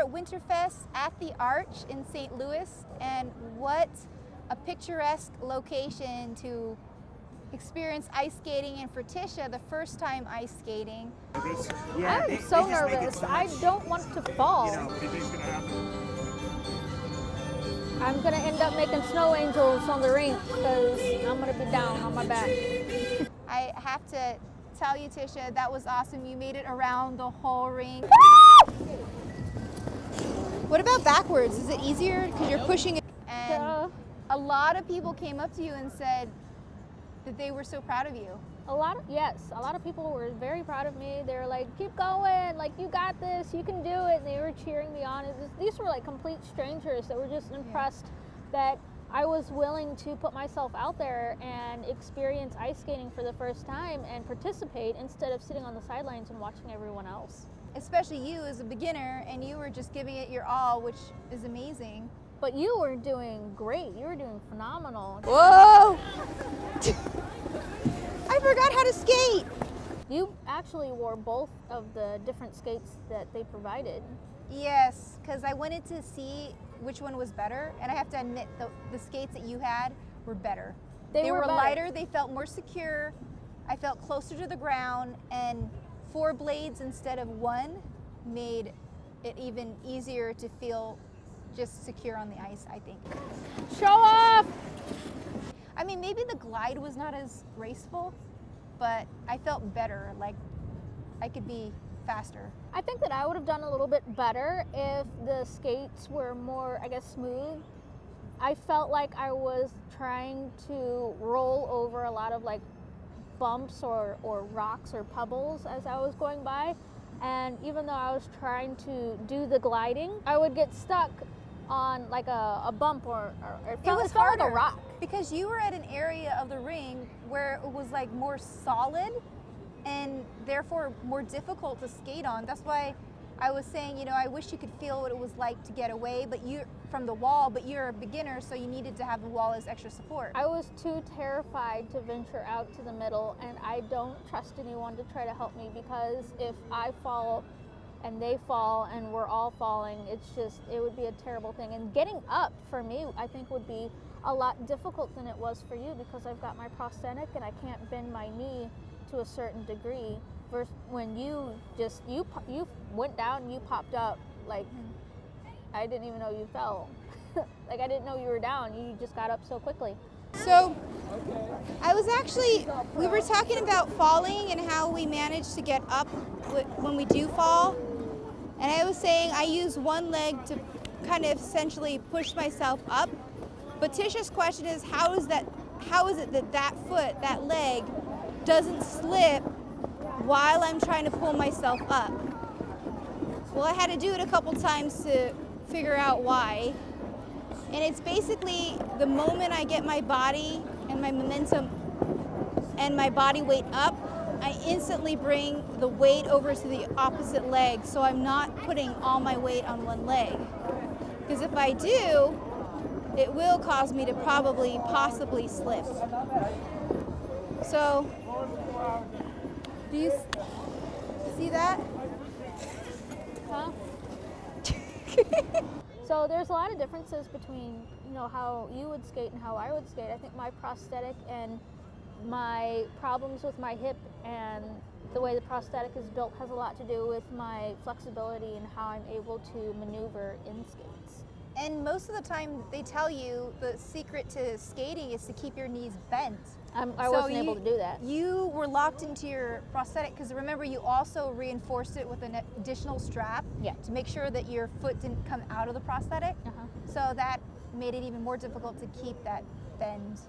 at Winterfest at the Arch in St. Louis, and what a picturesque location to experience ice skating and for Tisha, the first time ice skating. Yeah, I'm so nervous. So I don't want to fall. You know, I'm gonna end up making snow angels on the rink because I'm gonna be down on my back. I have to tell you, Tisha, that was awesome. You made it around the whole rink. what about backwards? Is it easier because you're pushing it? And a lot of people came up to you and said, that they were so proud of you. A lot of, yes, a lot of people were very proud of me. They were like, keep going, like you got this, you can do it. And they were cheering me on. Was, these were like complete strangers that were just impressed yeah. that I was willing to put myself out there and experience ice skating for the first time and participate instead of sitting on the sidelines and watching everyone else. Especially you as a beginner and you were just giving it your all, which is amazing. But you were doing great. You were doing phenomenal. Whoa! I forgot how to skate. You actually wore both of the different skates that they provided. Yes, because I wanted to see which one was better, and I have to admit the, the skates that you had were better. They, they were, were lighter, they felt more secure, I felt closer to the ground, and four blades instead of one made it even easier to feel just secure on the ice, I think. Show off! I mean, maybe the glide was not as graceful, but I felt better, like I could be faster. I think that I would have done a little bit better if the skates were more, I guess, smooth. I felt like I was trying to roll over a lot of like bumps or, or rocks or pebbles as I was going by. And even though I was trying to do the gliding, I would get stuck on like a, a bump or, or it, felt, it was it felt like a rock. Because you were at an area of the ring where it was like more solid and therefore more difficult to skate on. That's why I was saying, you know, I wish you could feel what it was like to get away, but you from the wall, but you're a beginner, so you needed to have the wall as extra support. I was too terrified to venture out to the middle, and I don't trust anyone to try to help me because if I fall and they fall and we're all falling, it's just, it would be a terrible thing. And getting up for me, I think would be a lot difficult than it was for you because I've got my prosthetic and I can't bend my knee to a certain degree. Versus when you just, you, you went down, you popped up, like, mm-hmm. I didn't even know you fell. like I didn't know you were down, you just got up so quickly. So I was actually, we were talking about falling and how we manage to get up when we do fall. And I was saying I use one leg to kind of essentially push myself up. But Tisha's question is how is that how is it that that foot, that leg, doesn't slip while I'm trying to pull myself up? Well, I had to do it a couple times to figure out why. And it's basically the moment I get my body and my momentum and my body weight up, I instantly bring the weight over to the opposite leg so I'm not putting all my weight on one leg. Because if I do, it will cause me to probably, possibly slip. So, do you see that? Huh? so there's a lot of differences between, you know, how you would skate and how I would skate. I think my prosthetic and my problems with my hip and the way the prosthetic is built has a lot to do with my flexibility and how I'm able to maneuver in skates. And most of the time they tell you the secret to skating is to keep your knees bent. Um, I so wasn't you, able to do that. You were locked into your prosthetic because remember you also reinforced it with an additional strap yeah. to make sure that your foot didn't come out of the prosthetic. Uh -huh. So that made it even more difficult to keep that bend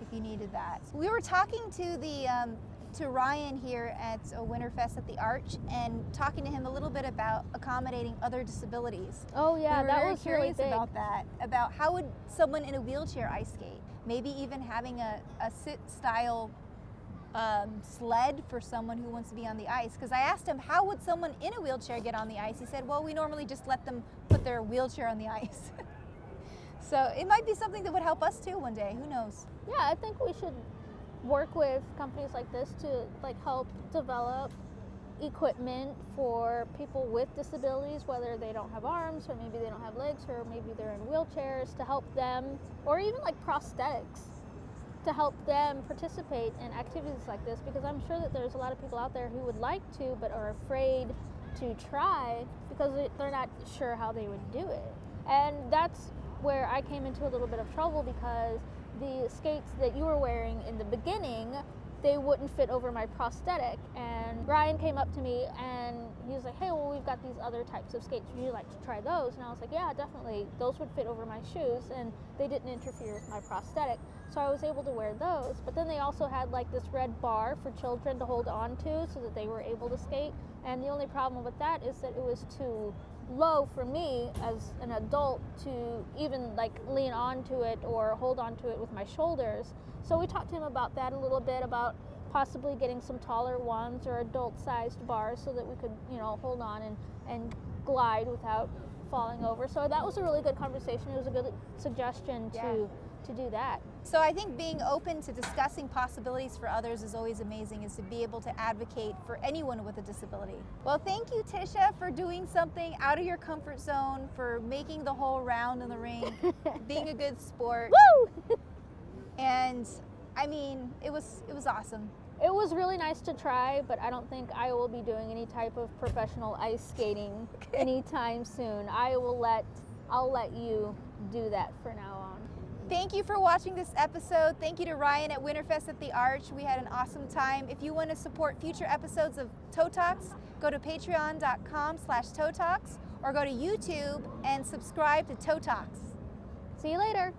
if you needed that. We were talking to the um, to Ryan here at Winterfest at the Arch and talking to him a little bit about accommodating other disabilities. Oh yeah, we that was curious really about that. About how would someone in a wheelchair ice skate? Maybe even having a, a sit style um, sled for someone who wants to be on the ice. Because I asked him, how would someone in a wheelchair get on the ice? He said, well, we normally just let them put their wheelchair on the ice. so it might be something that would help us too one day. Who knows? Yeah, I think we should work with companies like this to like help develop equipment for people with disabilities, whether they don't have arms or maybe they don't have legs or maybe they're in wheelchairs to help them, or even like prosthetics to help them participate in activities like this because I'm sure that there's a lot of people out there who would like to but are afraid to try because they're not sure how they would do it. And that's where I came into a little bit of trouble because the skates that you were wearing in the beginning they wouldn't fit over my prosthetic. And Ryan came up to me and he was like, hey, well, we've got these other types of skates. Would you like to try those? And I was like, yeah, definitely. Those would fit over my shoes and they didn't interfere with my prosthetic. So I was able to wear those. But then they also had like this red bar for children to hold on to so that they were able to skate. And the only problem with that is that it was too low for me as an adult to even like lean onto it or hold onto it with my shoulders. So we talked to him about that a little bit about possibly getting some taller ones or adult sized bars so that we could, you know, hold on and, and glide without falling over. So that was a really good conversation. It was a good suggestion Yeah. to to do that. So I think being open to discussing possibilities for others is always amazing, is to be able to advocate for anyone with a disability. Well, thank you, Tisha, for doing something out of your comfort zone, for making the whole round in the ring, being a good sport. Woo! And I mean, it was it was awesome. It was really nice to try, but I don't think I will be doing any type of professional ice skating anytime soon. I will let I'll let you do that for now on. Thank you for watching this episode. Thank you to Ryan at Winterfest at the Arch. We had an awesome time. If you want to support future episodes of Toe Talks, go to patreon.com slash toe talks or go to YouTube and subscribe to Toe Talks. See you later.